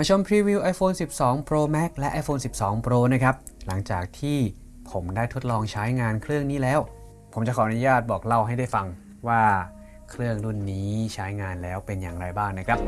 มาชมพรีวิว iPhone 12 Pro Max และ iPhone 12 Pro นะครับ หลังจากที่ผมได้ทดลองใช้งานเครื่องนี้แล้ว ผมจะขออนุญาตบอกเล่าให้ได้ฟังว่าเครื่องรุ่นนี้ใช้งานแล้วเป็นอย่างไรบ้างนะครับ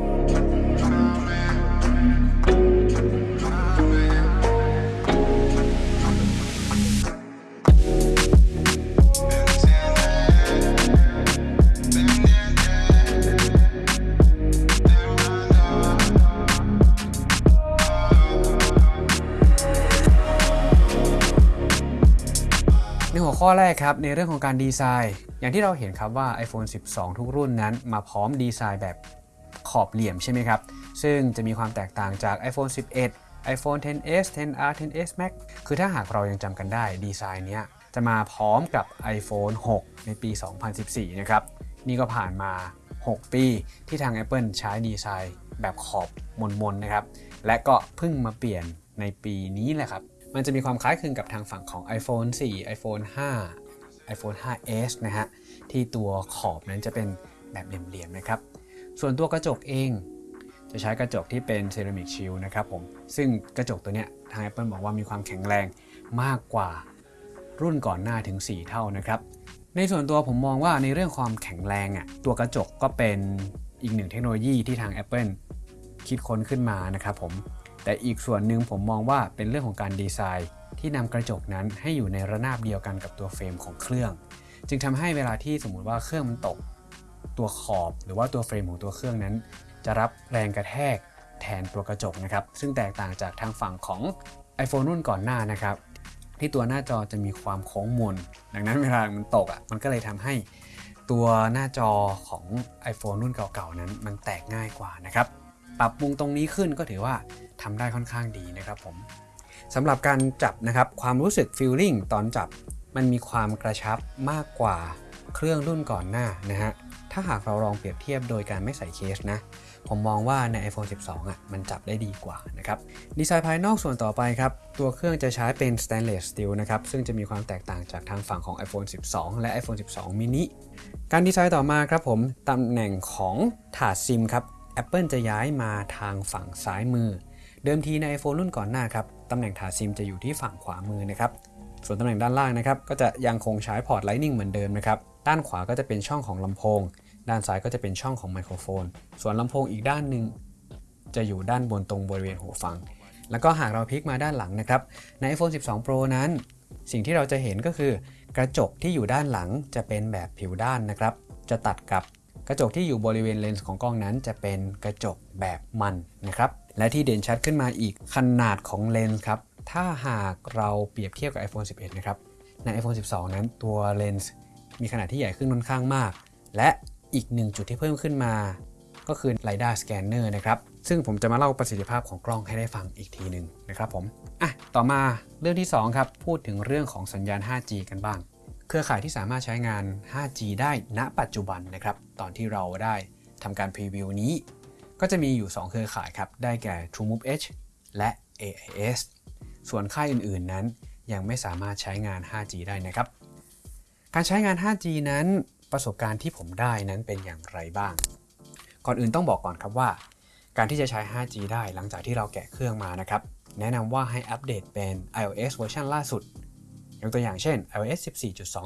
ข้อแรกครับในเรื่องของการดีไซน์ อย่างที่เราเห็นครับว่า iPhone 12 ทุกรุ่นนั้นมาพร้อมดีไซน์แบบขอบเหลี่ยมใช่ไหมครับ ซึ่งจะมีความแตกต่างจาก iPhone 11 iPhone 10s 10r 10s Max คือถ้าหากเรายังจำกันได้ดีไซน์เนี้ยจะมาพร้อมกับ iPhone 6 ในปี 2014 นะครับ นี่ก็ผ่านมา 6 ปีที่ทาง Apple ใช้ดีไซน์แบบขอบมนๆนะครับ และก็เพิ่งมาเปลี่ยนในปีนี้แหละครับ มันจะมีความคล้ายคลึงกับทางฝั่งของ iPhone 4 iPhone 5 iPhone 5s นะฮะ ที่ตัวขอบนั้นจะเป็นแบบเหลี่ยมๆนะครับ ส่วนตัวกระจกเอง จะใช้กระจกที่เป็นเซรามิกชิลนะครับผม ซึ่งกระจกตัวเนี้ยทาง Apple บอกว่ามีความแข็งแรงมากกว่ารุ่นก่อนหน้าถึง 4 เท่านะครับ ในส่วนตัวผมมองว่าในเรื่องความแข็งแรงอะตัวกระจกก็เป็นอีกหนึ่งเทคโนโลยีที่ทาง Apple คิดค้นขึ้นมานะครับผม แต่อีกส่วนหนึ่งผมมองว่าเป็นเรื่องของการดีไซน์ ที่นำกระจกนั้นให้อยู่ในระนาบเดียวกันกับตัวเฟรมของเครื่อง จึงทำให้เวลาที่สมมุติว่าเครื่องมันตก ตัวขอบหรือว่าตัวเฟรมของตัวเครื่องนั้น จะรับแรงกระแทกแทนตัวกระจกนะครับ ซึ่งแตกต่างจากทางฝั่งของ iPhone รุ่นก่อนหน้านะครับ ที่ตัวหน้าจอจะมีความโค้งมน ดังนั้นเวลามันตกอะมันก็เลยทำให้ตัวหน้าจอของ iPhone รุ่นเก่าๆนั้นมันแตกง่ายกว่านะครับ ปรับปรุงตรงนี้ขึ้นก็ถือว่าทำได้ค่อนข้างดีนะครับผมสำหรับการจับนะครับความรู้สึก feeling ตอนจับมันมีความกระชับมากกว่าเครื่องรุ่นก่อนหน้านะฮะถ้าหากเราลองเปรียบเทียบโดยการไม่ใส่เคสนะ ผมมองว่าใน iPhone 12 อะ มันจับได้ดีกว่านะครับ ดีไซน์ภายนอกส่วนต่อไปครับ ตัวเครื่องจะใช้เป็น stainless steel นะครับ ซึ่งจะมีความแตกต่างจากทางฝั่งของ iPhone 12 และ iPhone 12 mini การดีไซน์ต่อมาครับผม ตำแหน่งของถาดซิมครับ Apple จะย้ายมาทางฝั่งซ้ายมือ เดิมทีใน iPhone รุ่นก่อนหน้าครับตำแหน่งถาซิมจะอยู่ที่ฝั่งขวามือนะครับส่วนตำแหน่งด้านล่างนะครับก็จะยังคงใช้พอร์ต Lightning เหมือนเดิมนะครับด้านขวาก็จะเป็นช่องของลำโพง ด้านซ้ายก็จะเป็นช่องของไมโครโฟน ส่วนลำโพงอีกด้านหนึ่งจะอยู่ด้านบนตรงบริเวณหูฟัง แล้วก็หากเราพลิกมาด้านหลังนะครับใน iPhone 12 Pro นั้น สิ่งที่เราจะเห็นก็คือกระจกที่อยู่ด้านหลังจะเป็นแบบผิวด้านนะครับ จะตัดกับ ระจกที่อยู่บริเวณเลนส์ของกล้องนั้นจะเป็นกระจกแบบมันนะครับและที่เด่นชัดขึ้นมาอีกขนาดของเลนส์ครับถ้าหากเราเปรียบเทียบกับ iPhone 11 นะครับใน iPhone 12 นั้นตัวเลนส์มีขนาดที่ใหญ่ขึ้นค่อนข้างมาก และอีกหนึ่งจุดที่เพิ่มขึ้นมา ก็คือ LiDAR Scanner นะครับ ซึ่งผมจะมาเล่าประสิทธิภาพของกล้องให้ได้ฟังอีกทีหนึ่งนะครับผม อะ ต่อมาเรื่องที่ 2 ครับ พูดถึงเรื่องของสัญญาณ 5G กันบ้าง เครือข่ายที่สามารถใช้งาน 5G ได้ณปัจจุบันนะครับ ตอนที่เราได้ทำการพรีวิวนี้ ก็จะมีอยู่ 2 เครือข่ายครับ ได้แก่ TrueMove H และ AIS ส่วนค่ายอื่นๆนั้นยังไม่สามารถใช้งาน 5G ได้นะครับ การใช้งาน 5G นั้นประสบการณ์ที่ผมได้นั้นเป็นอย่างไรบ้าง ก่อนอื่นต้องบอกก่อนครับว่า การที่จะใช้ 5G ได้หลังจากที่เราแกะเครื่องมานะครับ แนะนำว่าให้อัปเดตเป็น iOS เวอร์ชันล่าสุด ยกตัวอย่างเช่น iOS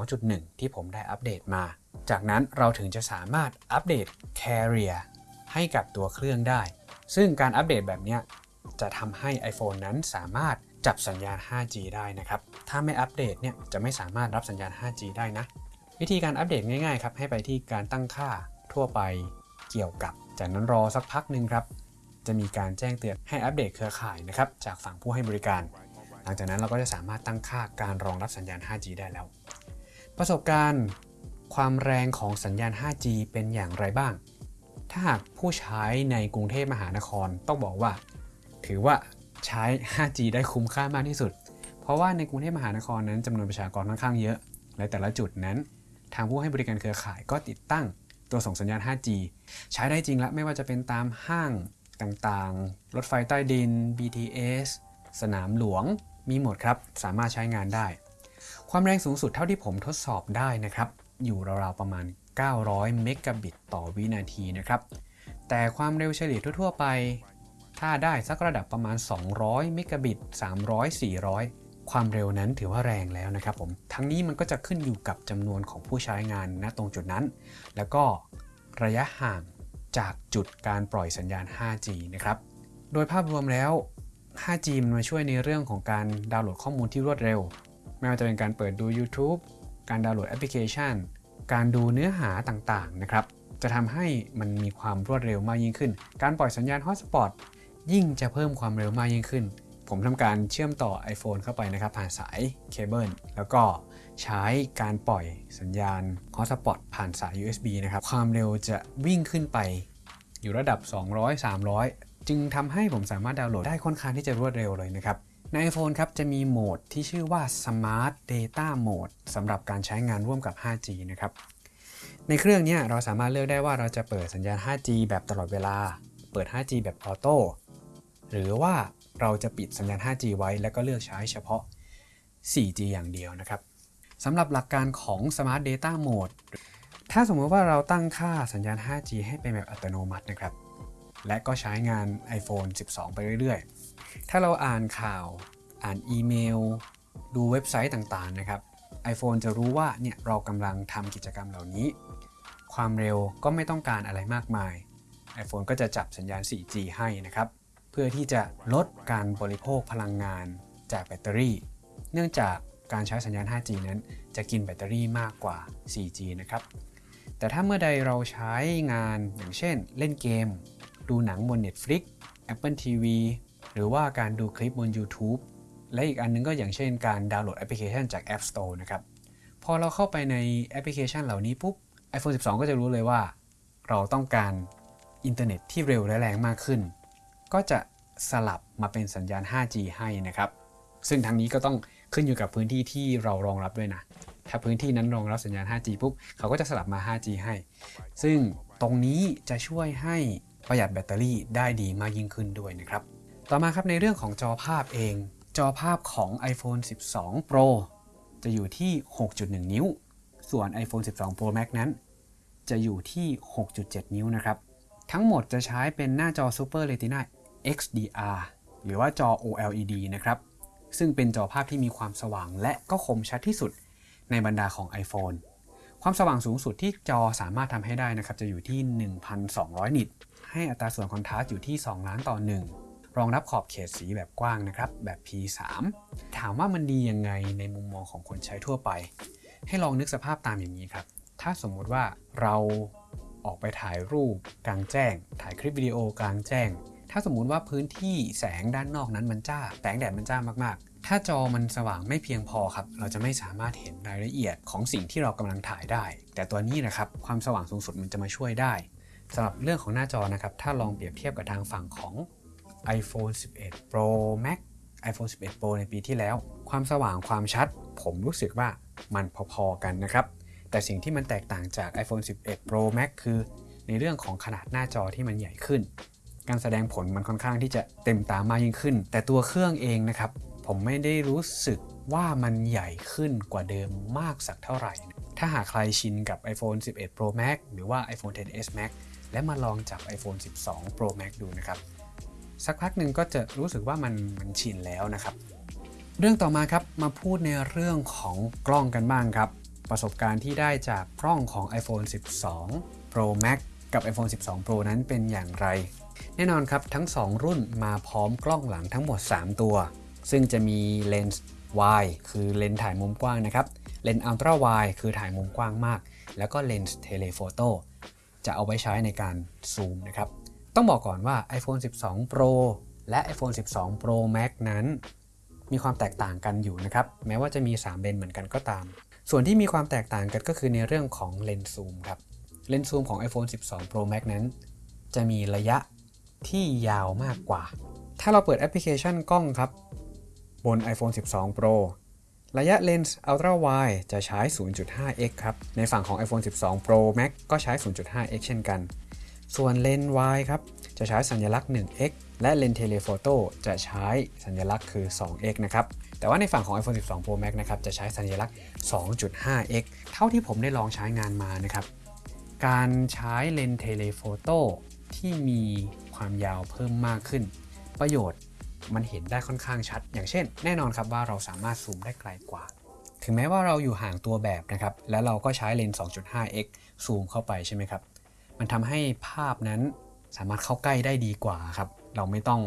14.2.1 ที่ผมได้อัปเดตมา จากนั้นเราถึงจะสามารถอัปเดต Carrier ให้กับตัวเครื่องได้ ซึ่งการอัปเดตแบบนี้จะทำให้ iPhone นั้นสามารถจับสัญญาณ 5G ได้นะครับ ถ้าไม่อัปเดตเนี่ยจะไม่สามารถรับสัญญาณ 5G ได้นะ วิธีการอัปเดตง่ายๆครับ ให้ไปที่การตั้งค่าทั่วไปเกี่ยวกับ จากนั้นรอสักพักหนึ่งครับ จะมีการแจ้งเตือนให้อัปเดตเครือข่ายนะครับ จากฝั่งผู้ให้บริการ หลังจากนั้นเราก็จะสามารถตั้งค่าการรองรับสัญญาณ 5G ได้แล้ว ประสบการณ์ความแรงของสัญญาณ 5G เป็นอย่างไรบ้าง ถ้าหากผู้ใช้ในกรุงเทพมหานครต้องบอกว่า ถือว่าใช้ 5G ได้คุ้มค่ามากที่สุด เพราะว่าในกรุงเทพมหานครนั้นจำนวนประชากรค่อนข้างเยอะ และแต่ละจุดนั้น ทางผู้ให้บริการเครือข่ายก็ติดตั้งตัวส่งสัญญาณ 5G ใช้ได้จริงและไม่ว่าจะเป็นตามห้างต่างๆ รถไฟใต้ดิน BTS สนามหลวง มีหมดครับ สามารถใช้งานได้ ความแรงสูงสุดเท่าที่ผมทดสอบได้นะครับ อยู่ราวๆประมาณ 900 เมกะบิตต่อวินาทีนะครับ แต่ความเร็วเฉลี่ยทั่วๆไป ถ้าได้สักระดับประมาณ 200 เมกะบิต 300 400ความเร็วนั้นถือว่าแรงแล้วนะครับผม ทั้งนี้มันก็จะขึ้นอยู่กับจำนวนของผู้ใช้งานณตรงจุดนั้น แล้วก็ระยะห่างจากจุดการปล่อยสัญญาณ 5G นะครับ โดยภาพรวมแล้ว 5G มันมาช่วยในเรื่องของการดาวน์โหลดข้อมูลที่รวดเร็ว ไม่ว่าจะเป็นการเปิดดู YouTube การดาวน์โหลดแอปพลิเคชัน การดูเนื้อหาต่างๆนะครับ จะทำให้มันมีความรวดเร็วมากยิ่งขึ้น การปล่อยสัญญาณฮอตสปอตยิ่งจะเพิ่มความเร็วมากยิ่งขึ้น ผมทำการเชื่อมต่อ iPhone เข้าไปนะครับผ่านสายเคเบิลแล้วก็ใช้การปล่อยสัญญาณฮอตสปอตผ่านสาย USB นะครับ ความเร็วจะวิ่งขึ้นไปอยู่ระดับ 200 300 จึงทำให้ผมสามารถดาวน์โหลดได้ค่อนข้างที่จะรวดเร็วเลยนะครับใน iPhone ครับจะมีโหมดที่ชื่อว่า Smart Data Mode สำหรับการใช้งานร่วมกับ 5G นะครับ ในเครื่องนี้เราสามารถเลือกได้ว่าเราจะเปิดสัญญาณ 5G แบบตลอดเวลา เปิด 5G แบบออโต้ หรือว่าเราจะปิดสัญญาณ 5G ไว้ แล้วก็เลือกใช้เฉพาะ 4G อย่างเดียวนะครับ สำหรับหลักการของ Smart Data Mode ถ้าสมมติว่าเราตั้งค่าสัญญาณ 5G ให้เป็นแบบอัตโนมัตินะครับ และก็ใช้งาน iPhone 12 ไปเรื่อยๆ ถ้าเราอ่านข่าว อ่านอีเมล ดูเว็บไซต์ต่างๆ นะครับ iPhone จะรู้ว่าเนี่ยเรากำลังทำกิจกรรมเหล่านี้ ความเร็วก็ไม่ต้องการอะไรมากมาย iPhone ก็จะจับสัญญาณ 4G ให้นะครับ เพื่อที่จะลดการบริโภคพลังงานจากแบตเตอรี่ เนื่องจากการใช้สัญญาณ 5G นั้น จะกินแบตเตอรี่มากกว่า 4G นะครับ แต่ถ้าเมื่อใดเราใช้งานอย่างเช่น เล่นเกม ดูหนังบน Netflix Apple TV หรือว่าการดูคลิปบน YouTube และอีกอันนึงก็อย่างเช่นการดาวน์โหลดแอปพลิเคชันจาก App Store นะครับ พอเราเข้าไปในแอปพลิเคชันเหล่านี้ปุ๊บ iPhone 12 ก็จะรู้เลยว่า เราต้องการอินเทอร์เน็ตที่เร็วและแรงมากขึ้น ก็จะสลับมาเป็นสัญญาณ 5G ให้นะครับ ซึ่งทั้งนี้ก็ต้องขึ้นอยู่กับพื้นที่ที่เรารองรับด้วยนะ ถ้าพื้นที่นั้นรองรับสัญญาณ 5G ปุ๊บ เขาก็จะสลับมา 5G ให้ ซึ่งตรงนี้จะช่วยให้ ประหยัดแบตเตอรี่ได้ดีมากยิ่งขึ้นด้วยนะครับ ต่อมาครับในเรื่องของจอภาพเอง จอภาพของ iPhone 12 Pro จะอยู่ที่ 6.1 นิ้ว ส่วน iPhone 12 Pro Max นั้น จะอยู่ที่ 6.7 นิ้วนะครับ ทั้งหมดจะใช้เป็นหน้าจอ Super Retina XDR หรือว่าจอ OLED นะครับ ซึ่งเป็นจอภาพที่มีความสว่างและก็คมชัดที่สุดในบรรดาของ iPhone ความสว่างสูงสุดที่จอสามารถทำให้ได้นะครับ จะอยู่ที่ 1,200 นิต ให้อัตราส่วนคอนทราสต์อยู่ที่ 2 ล้านต่อ 1 รองรับขอบเขตสีแบบกว้างนะครับ แบบ P3 ถามว่ามันดียังไงในมุมมองของคนใช้ทั่วไป ให้ลองนึกสภาพตามอย่างนี้ครับ ถ้าสมมุติว่าเราออกไปถ่ายรูปกลางแจ้ง ถ่ายคลิปวิดีโอกลางแจ้ง ถ้าสมมุติว่าพื้นที่แสงด้านนอกนั้นมันจ้า แสงแดดมันจ้ามากๆ ถ้าจอมันสว่างไม่เพียงพอครับ เราจะไม่สามารถเห็นรายละเอียดของสิ่งที่เรากำลังถ่ายได้ แต่ตัวนี้นะครับ ความสว่างสูงสุดมันจะมาช่วยได้ สำหรับเรื่องของหน้าจอนะครับ ถ้าลองเปรียบเทียบกับทางฝั่งของ iPhone 11 Pro Max iPhone 11 Pro ในปีที่แล้ว ความสว่างความชัด ผมรู้สึกว่ามันพอๆกันนะครับ แต่สิ่งที่มันแตกต่างจาก iPhone 11 Pro Max คือ ในเรื่องของขนาดหน้าจอที่มันใหญ่ขึ้น การแสดงผลมันค่อนข้างที่จะเต็มตามากยิ่งขึ้น แต่ตัวเครื่องเองนะครับ ผมไม่ได้รู้สึกว่ามันใหญ่ขึ้นกว่าเดิมมากสักเท่าไหร่ ถ้าหากใครชินกับ iPhone 11 Pro Max หรือว่า iPhone 10s Max และมาลองจับ iPhone 12 Pro Max ดูนะครับ สักพักหนึ่งก็จะรู้สึกว่ามันมันชินแล้วนะครับ เรื่องต่อมาครับมาพูดในเรื่องของกล้องกันบ้างครับ ประสบการณ์ที่ได้จากกล้องของ iPhone 12 Pro Max กับ iPhone 12 Pro นั้นเป็นอย่างไร แน่นอนครับทั้ง 2 รุ่นมาพร้อมกล้องหลังทั้งหมด 3 ตัว ซึ่งจะมีเลนส์ wide คือเลนส์ถ่ายมุมกว้างนะครับ เลนส์ ultra wide คือถ่ายมุมกว้างมาก แล้วก็เลนส์ telephoto จะเอาไว้ใช้ในการซูมนะครับ ต้องบอกก่อนว่า iPhone 12 Pro และ iPhone 12 Pro Max นั้น มีความแตกต่างกันอยู่นะครับ แม้ว่าจะมี 3 เลนเหมือนกันก็ตาม ส่วนที่มีความแตกต่างกันก็คือในเรื่องของเลนส์ซูมครับ เลนส์ซูมของ iPhone 12 Pro Max นั้น จะมีระยะที่ยาวมากกว่า ถ้าเราเปิดแอปพลิเคชันกล้องครับ บน iPhone 12 Pro ระยะเลนส์ Ultra Wide จะใช้ 0.5x ครับ ในฝั่งของ iPhone 12 Pro Max ก็ใช้ 0.5x เช่นกัน ส่วนเลนส์ wide ครับ จะใช้สัญลักษณ์ 1x และเลนส์ Telephoto จะใช้สัญลักษณ์คือ 2x นะครับ แต่ว่าในฝั่งของ iPhone 12 Pro Max นะครับ จะใช้สัญลักษณ์ 2.5x เท่าที่ผมได้ลองใช้งานมานะครับ การใช้เลนส์ Telephoto ที่มีความยาวเพิ่มมากขึ้น ประโยชน์ มันเห็นได้ค่อนข้างชัด อย่างเช่น แน่นอนครับว่าเราสามารถซูมได้ไกลกว่า ถึงแม้ว่าเราอยู่ห่างตัวแบบนะครับ แล้วเราก็ใช้เลนส์ 2.5x ซูมเข้าไปใช่ไหมครับ มันทำให้ภาพนั้นสามารถเข้าใกล้ได้ดีกว่าครับ เราไม่ต้อง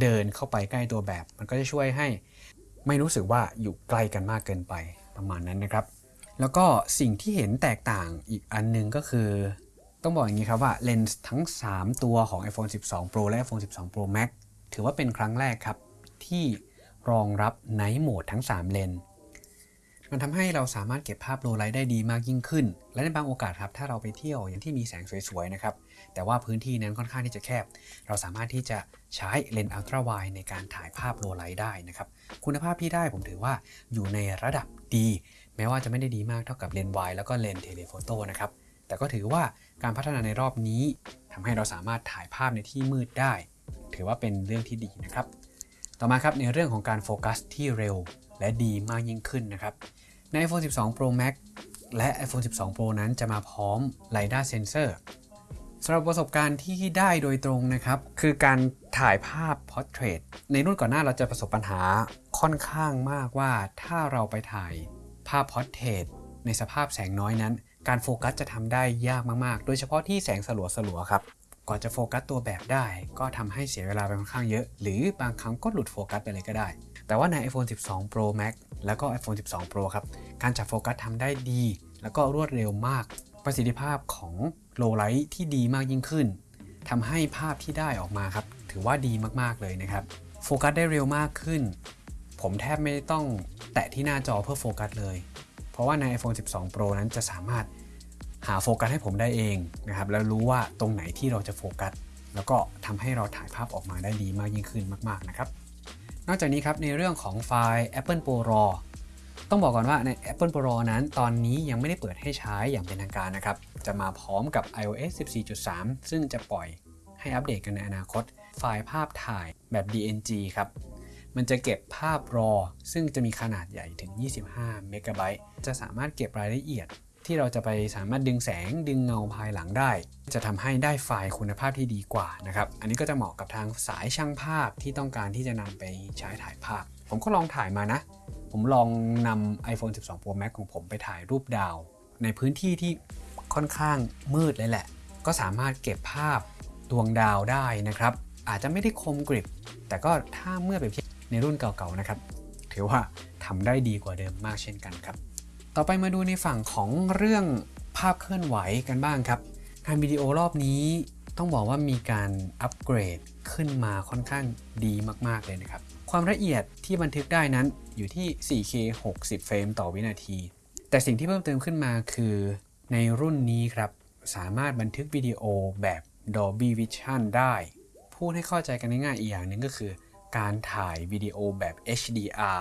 เดินเข้าไปใกล้ตัวแบบ มันก็จะช่วยให้ไม่รู้สึกว่าอยู่ใกล้กันมากเกินไปประมาณนั้นนะครับ แล้วก็สิ่งที่เห็นแตกต่างอีกอันหนึงก็คือ ต้องบอกอย่างนี้ครับว่าเลนส์ทั้ง 3 ตัวของ iPhone 12 Pro และ iPhone 12 Pro Max ถือว่าเป็นครั้งแรกครับ ที่รองรับ Night Mode ทั้ง 3 เลน มันทำให้เราสามารถเก็บภาพโลไลท์ได้ดีมากยิ่งขึ้น และในบางโอกาสครับถ้าเราไปเที่ยวอย่างที่มีแสงสวยๆนะครับ แต่ว่าพื้นที่นั้นค่อนข้างที่จะแคบ เราสามารถที่จะใช้เลนส์ ultra wide ในการถ่ายภาพ low light ได้นะครับ คุณภาพที่ได้ผมถือว่าอยู่ในระดับดี แม้ว่าจะไม่ได้ดีมากเท่ากับเลนส์ไวแล้วก็เลนส์ telephoto นะครับแต่ก็ถือว่าการพัฒนาในรอบนี้ทำให้เราสามารถถ่ายภาพในที่มืดได้ ถือว่าเป็นเรื่องที่ดีนะครับ ต่อมาครับในเรื่องของการโฟกัสที่เร็วและดีมากยิ่งขึ้นนะครับ ใน iPhone 12 Pro Max และ iPhone 12 Pro นั้นจะมาพร้อม LiDAR Sensor สำหรับประสบการณ์ที่ได้โดยตรงนะครับ คือการถ่ายภาพ Portrait ในรุ่นก่อนหน้าเราจะประสบปัญหาค่อนข้างมากว่าถ้าเราไปถ่ายภาพ Portrait ในสภาพแสงน้อยนั้น การโฟกัสจะทำได้ยากมากๆ โดยเฉพาะที่แสงสลัวๆครับ ก่อนจะโฟกัสตัวแบบได้ ก็ทำให้เสียเวลาไปค่อนข้างเยอะ หรือบางครั้งก็หลุดโฟกัสไปเลยก็ได้ แต่ว่าใน iPhone 12 Pro Max แล้วก็ iPhone 12 Pro ครับ การจับโฟกัสทำได้ดี แล้วก็รวดเร็วมาก ประสิทธิภาพของ low light ที่ดีมากยิ่งขึ้นทำให้ภาพที่ได้ออกมาครับ ถือว่าดีมากๆเลยนะครับ โฟกัสได้เร็วมากขึ้น ผมแทบไม่ต้องแตะที่หน้าจอเพื่อโฟกัสเลย เพราะว่าใน iPhone 12 Pro นั้นจะสามารถ หาโฟกัสให้ผมได้เองนะครับแล้วรู้ว่าตรงไหนที่เราจะโฟกัส แล้วก็ทำให้เราถ่ายภาพออกมาได้ดีมากยิ่งขึ้นมากๆนะครับ นอกจากนี้ครับในเรื่องของไฟล์ Apple Pro RAW ต้องบอกก่อนว่าใน Apple Pro RAW นั้นตอนนี้ยังไม่ได้เปิดให้ใช้อย่างเป็นทางการนะครับ จะมาพร้อมกับ iOS 14.3 ซึ่งจะปล่อยให้อัปเดตกันในอนาคต ไฟล์ภาพถ่ายแบบ DNG ครับ มันจะเก็บภาพ RAW ซึ่งจะมีขนาดใหญ่ถึง 25 เมกะไบต์ จะสามารถเก็บรายละเอียด ที่เราจะไปสามารถดึงแสงดึงเงาภายหลังได้ จะทำให้ได้ไฟล์คุณภาพที่ดีกว่านะครับ อันนี้ก็จะเหมาะกับทางสายช่างภาพที่ต้องการที่จะนำไปใช้ถ่ายภาพ ผมก็ลองถ่ายมานะ ผมลองนำ iPhone 12 Pro Max ของผมไปถ่ายรูปดาว ในพื้นที่ที่ค่อนข้างมืดเลยแหละ ก็สามารถเก็บภาพดวงดาวได้นะครับ อาจจะไม่ได้คมกริบ แต่ก็ถ้าเมื่อเปรียบเทียบในรุ่นเก่าๆนะครับ ถือว่าทำได้ดีกว่าเดิมมากเช่นกันครับ ต่อไปมาดูในฝั่งของเรื่องภาพเคลื่อนไหวกันบ้างครับงานวิดีโอรอบนี้ต้องบอกว่ามีการอัปเกรดขึ้นมาค่อนข้างดีมาก ๆ เลยนะครับ ความละเอียดที่บันทึกได้นั้นอยู่ที่ 4K 60 เฟรมต่อวินาที แต่สิ่งที่เพิ่มเติมขึ้นมาคือในรุ่นนี้ครับ สามารถบันทึกวิดีโอแบบ Dolby Vision ได้ พูดให้เข้าใจกันง่ายๆอีกอย่างหนึ่งก็คือ การถ่ายวิดีโอแบบ HDR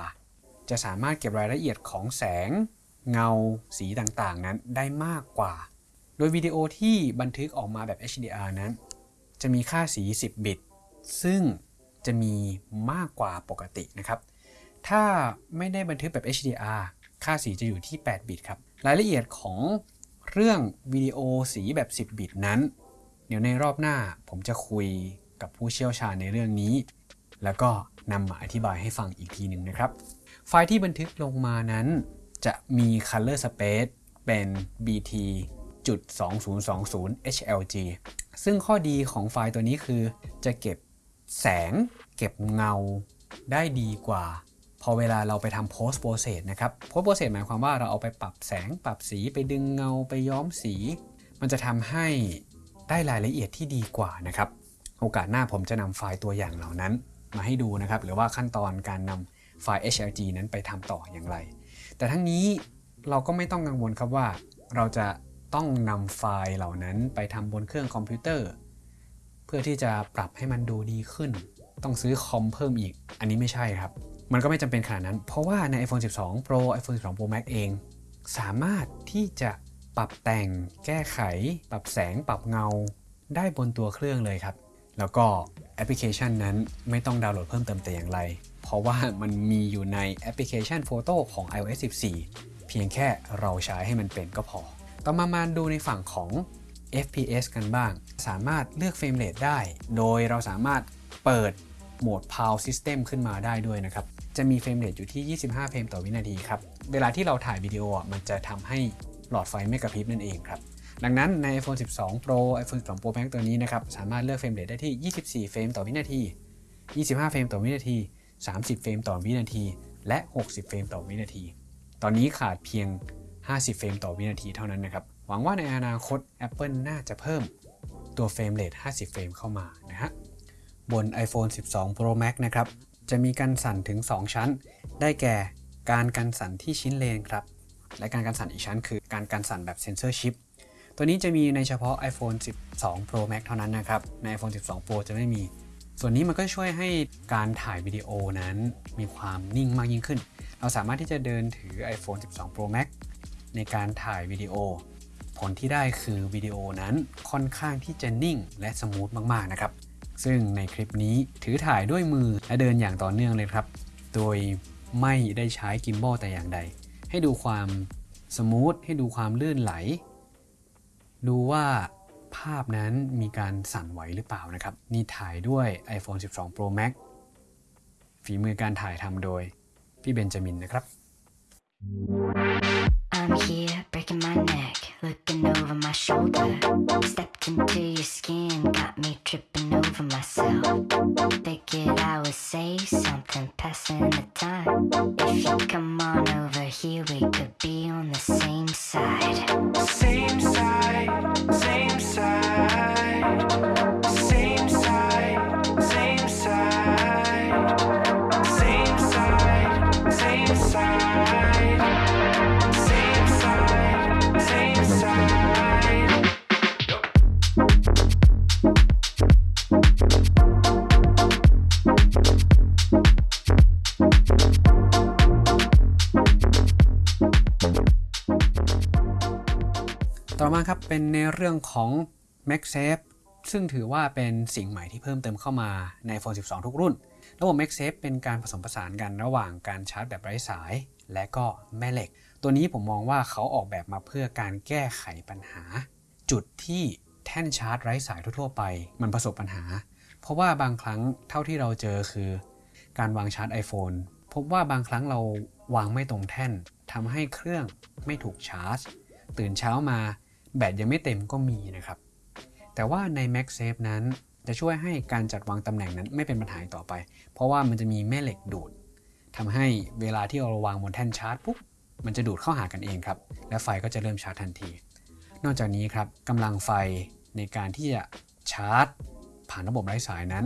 จะสามารถเก็บรายละเอียดของแสง เงาสีต่างๆ นั้นได้มากกว่า โดยวิดีโอที่บันทึกออกมาแบบ HDR นั้น จะมีค่าสี 10 บิต ซึ่งจะมีมากกว่าปกตินะครับ ถ้าไม่ได้บันทึกแบบ HDR ค่าสีจะอยู่ที่ 8 บิตครับ รายละเอียดของเรื่องวิดีโอสีแบบ 10 บิตนั้น เดี๋ยวในรอบหน้าผมจะคุยกับผู้เชี่ยวชาญในเรื่องนี้ แล้วก็นำมาอธิบายให้ฟังอีกทีหนึ่งนะครับ ไฟล์ที่บันทึกลงมานั้น จะมี color space เป็น bt จุด2020 HLG ซึ่งข้อดีของไฟล์ตัวนี้คือ จะเก็บแสง เก็บเงาได้ดีกว่า พอเวลาเราไปทำ post process นะครับ post process หมายความว่าเราเอาไปปรับแสงปรับสีไปดึงเงาไปย้อมสี มันจะทำให้ได้รายละเอียดที่ดีกว่านะครับ โอกาสหน้าผมจะนำไฟล์ตัวอย่างเหล่านั้นมาให้ดูนะครับ หรือว่าขั้นตอนการนำไฟล์ HLG นั้นไปทำต่ออย่างไร แต่ทั้งนี้เราก็ไม่ต้องกังวลครับว่า เราจะต้องนำไฟล์เหล่านั้นไปทำบนเครื่องคอมพิวเตอร์ เพื่อที่จะปรับให้มันดูดีขึ้น ต้องซื้อคอมเพิ่มอีก อันนี้ไม่ใช่ครับ มันก็ไม่จำเป็นขนาดนั้น เพราะว่าใน iPhone 12 Pro iPhone 12 Pro Max เอง สามารถที่จะปรับแต่ง แก้ไข ปรับแสง ปรับเงา ได้บนตัวเครื่องเลยครับ แล้วก็แอปพลิเคชันนั้นไม่ต้องดาวน์โหลดเพิ่มเติมแต่อย่างไร เพราะว่ามันมีอยู่ในแอปพลิเคชัน Photo ของ iOS 14 เพียงแค่เราใช้ให้มันเป็นก็พอ ต่อมามาดูในฝั่งของ FPS กันบ้าง สามารถเลือก frame rate ได้ โดยเราสามารถเปิดโหมด PAL System ขึ้นมาได้ด้วยนะครับ จะมี frame rate อยู่ที่ 25 เฟรมต่อวินาทีครับ เวลาที่เราถ่ายวิดีโออะมันจะทำให้หลอดไฟไม่กระพริบนั่นเองครับ ดังนั้นใน iPhone 12 Pro iPhone 12 Pro Max ตัวนี้นะครับ สามารถเลือก frame rate ได้ที่ 24 เฟรมต่อวินาที 25 เฟรมต่อวินาที 30 เฟรมต่อวินาที และ 60 เฟรมต่อวินาที ตอนนี้ขาดเพียง 50 เฟรมต่อวินาทีเท่านั้นนะครับ หวังว่าในอนาคต Apple น่าจะเพิ่มตัว frame rate 50 เฟรมเข้ามานะฮะ บน iPhone 12 Pro Max นะครับ จะมีการสั่นถึง 2 ชั้น ได้แก่การกันสั่นที่ชิ้นเลนครับ และการกันสั่นอีกชั้นคือการกันสั่นแบบเซนเซอร์ชิป ตัวนี้จะมีในเฉพาะ iPhone 12 Pro Max เท่านั้นนะครับ ใน iPhone 12 Pro จะไม่มี ส่วนนี้มันก็ช่วยให้การถ่ายวิดีโอนั้นมีความนิ่งมากยิ่งขึ้น เราสามารถที่จะเดินถือ iPhone 12 Pro Max ในการถ่ายวิดีโอ ผลที่ได้คือวิดีโอนั้นค่อนข้างที่จะนิ่งและ smooth มากๆนะครับ ซึ่งในคลิปนี้ถือถ่ายด้วยมือและเดินอย่างต่อเนื่องเลยครับ โดยไม่ได้ใช้ gimbal แต่อย่างใด ให้ดูความ smooth ให้ดูความลื่นไหล ดูว่า ภาพนั้นมีการสั่นไหวหรือเปล่านะครับ นี่ถ่ายด้วย iPhone 12 Pro Max ฝีมือการถ่ายทำโดยพี่เบนจามินนะครับ I'm here breaking my neck, looking over my shoulder. Stepped into your skin, got me tripping over myself. Figured I would say something, passing the time. If you come on over here, we could be on the same side. Same side, same side, same side, same side, same side, same side, มาครับเป็นในเรื่องของ MagSafe ซึ่งถือว่าเป็นสิ่งใหม่ที่เพิ่มเติมเข้ามาใน iPhone 12 ทุกรุ่น ระบบ MagSafe เป็นการผสมผสานกันระหว่างการชาร์จแบบไร้สาย และก็แม่เหล็ก ตัวนี้ผมมองว่าเขาออกแบบมาเพื่อการแก้ไขปัญหา จุดที่แท่นชาร์จไร้สายทั่ว ๆ ไป มันประสบปัญหา เพราะว่าบางครั้งเท่าที่เราเจอคือ การวางชาร์จ iPhone พบว่าบางครั้งเราวางไม่ตรงแท่นทำให้เครื่องไม่ถูกชาร์จ ตื่นเช้ามา แบตยังไม่เต็มก็มีนะครับ แต่ว่าใน MagSafe นั้นจะช่วยให้การจัดวางตำแหน่งนั้นไม่เป็นปัญหาต่อไป เพราะว่ามันจะมีแม่เหล็กดูดทำให้เวลาที่เราวางบนแท่นชาร์จปุ๊บมันจะดูดเข้าหากันเองครับ และไฟก็จะเริ่มชาร์จทันที นอกจากนี้ครับกำลังไฟในการที่จะชาร์จ ผ่านระบบไร้สายนั้น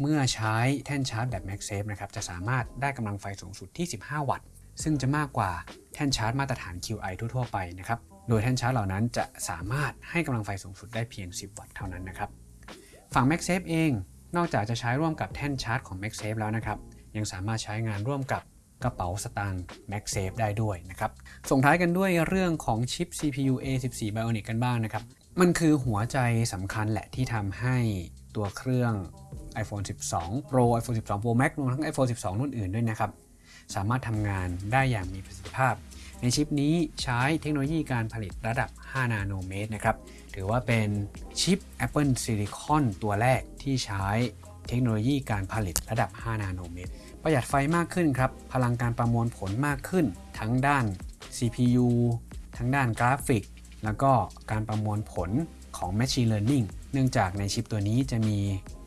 เมื่อใช้แท่นชาร์จแบบ MagSafe นะครับจะสามารถได้กำลังไฟสูงสุดที่ 15 วัตต์ ซึ่งจะมากกว่าแท่นชาร์จมาตรฐาน QI ทั่วๆไปนะครับ โดยแท่นชาร์จเหล่านั้นจะสามารถให้กำลังไฟสูงสุดได้เพียง 10 วัตต์เท่านั้นนะครับ ฝั่ง MagSafe เอง นอกจากจะใช้ร่วมกับแท่นชาร์จของ MagSafe แล้วนะครับ ยังสามารถใช้งานร่วมกับกระเป๋าสตางค์ MagSafe ได้ด้วยนะครับ ส่งท้ายกันด้วยเรื่องของชิป CPU A14 Bionic กันบ้างนะครับ มันคือหัวใจสำคัญแหละที่ทำให้ตัวเครื่อง iPhone 12 Pro iPhone 12 Pro Max รวมทั้ง iPhone 12 รุ่นอื่นด้วยนะครับ สามารถทำงานได้อย่างมีประสิทธิภาพ ในชิปนี้ใช้เทคโนโลยีการผลิตระดับ 5 นาโนเมตรนะครับ ถือว่าเป็นชิป Apple Silicon ตัวแรกที่ใช้เทคโนโลยีการผลิตระดับ 5 นาโนเมตร ประหยัดไฟมากขึ้นครับ พลังการประมวลผลมากขึ้น ทั้งด้าน CPU ทั้งด้านกราฟิก แล้วก็การประมวลผลของ Machine Learning เนื่องจากในชิปตัวนี้จะมี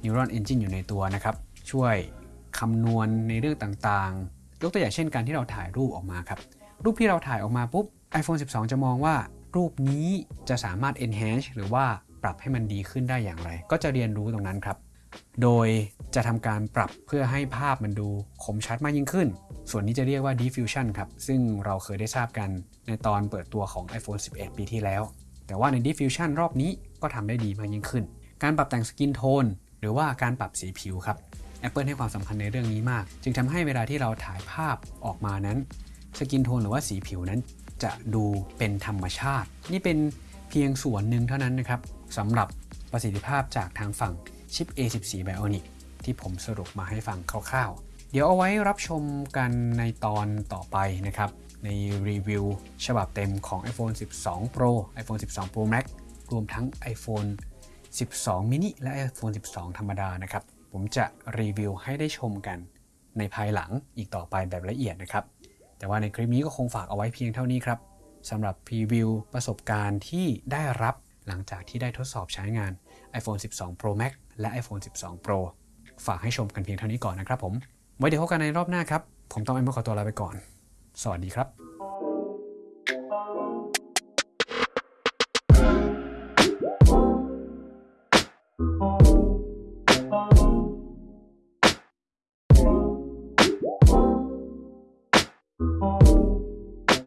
Neuron Engine อยู่ในตัวนะครับ ช่วยคำนวณในเรื่องต่างๆ ยกตัวอย่างเช่นการที่เราถ่ายรูปออกมาครับ รูปที่เราถ่ายออกมาปุ๊บ iPhone 12 จะมองว่า รูปนี้จะสามารถ enhance หรือว่าปรับให้มันดีขึ้นได้อย่างไร ก็จะเรียนรู้ตรงนั้นครับ โดยจะทำการปรับเพื่อให้ภาพมันดูคมชัดมากยิ่งขึ้น ส่วนนี้จะเรียกว่า diffusion ครับ ซึ่งเราเคยได้ทราบกันในตอนเปิดตัวของ iPhone 11 ปีที่แล้ว แต่ว่าใน diffusion รอบนี้ก็ทำได้ดีมากยิ่งขึ้น การปรับแต่ง skin tone หรือว่าการปรับสีผิวครับ Apple ให้ความสำคัญในเรื่องนี้มาก จึงทำให้เวลาที่เราถ่ายภาพออกมานั้น skin tone หรือว่าสีผิวนั้น จะดูเป็นธรรมชาติ นี่เป็นเพียงส่วนหนึ่งเท่านั้นนะครับสำหรับประสิทธิภาพจากทางฝั่งชิป A14 Bionic ที่ผมสรุปมาให้ฟังคร่าวๆ เดี๋ยวเอาไว้รับชมกันในตอนต่อไปนะครับ ในรีวิวฉบับเต็มของ iPhone 12 Pro iPhone 12 Pro Max รวมทั้ง iPhone 12 mini และ iPhone 12 ธรรมดานะครับ ผมจะรีวิวให้ได้ชมกันในภายหลังอีกต่อไปแบบละเอียดนะครับ แต่ว่าในคลิปนี้ก็คงฝากเอาไว้เพียงเท่านี้ครับสำหรับพรีวิวประสบการณ์ที่ได้รับหลังจากที่ได้ทดสอบใช้งาน iPhone 12 Pro Max และ iPhone 12 Pro ฝากให้ชมกันเพียงเท่านี้ก่อนนะครับผม ไว้เดี๋ยวพบกันในรอบหน้าครับ ผมต้องไอ้เมื่อขอตัวลาไปก่อน สวัสดีครับ